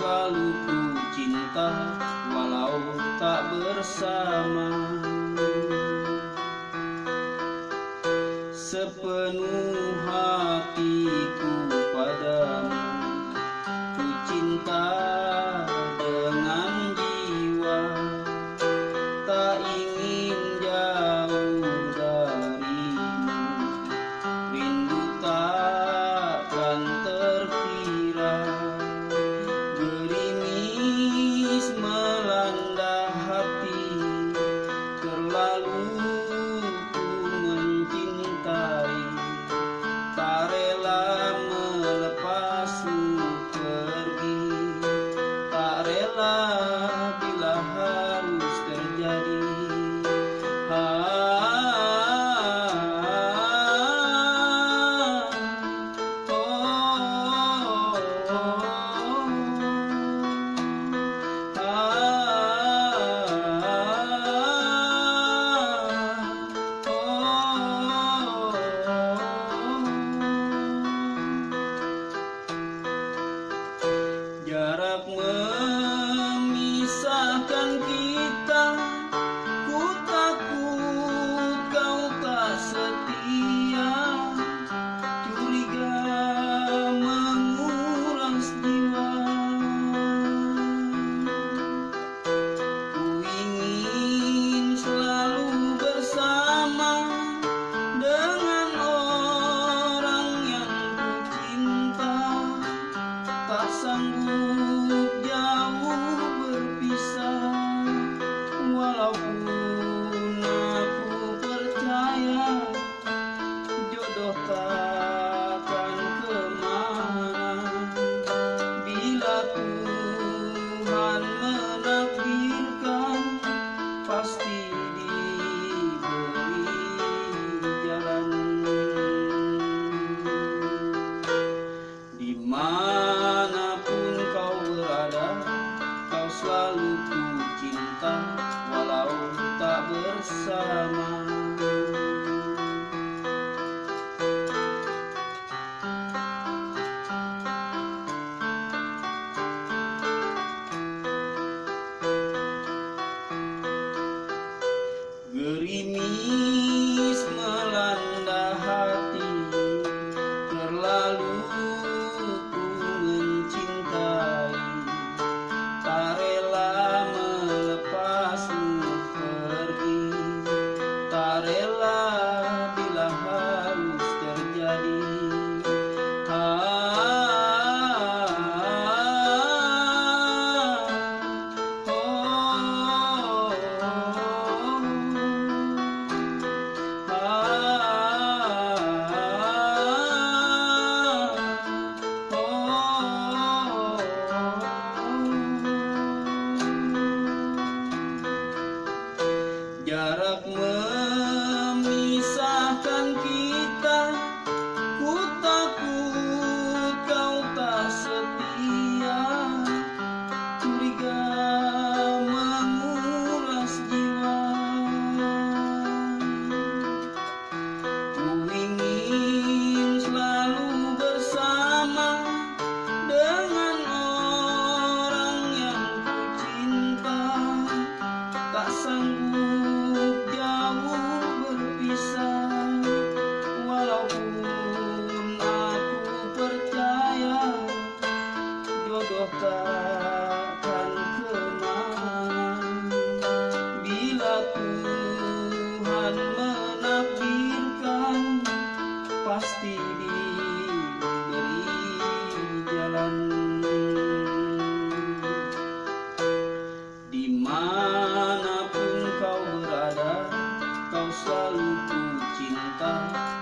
selalu ku cinta Walau tak bersama. Sepenuh hatiku swallow. rela bila harus terjadi. Ah, ah, ah, oh, oh, jarak men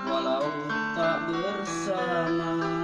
walau tak bersama.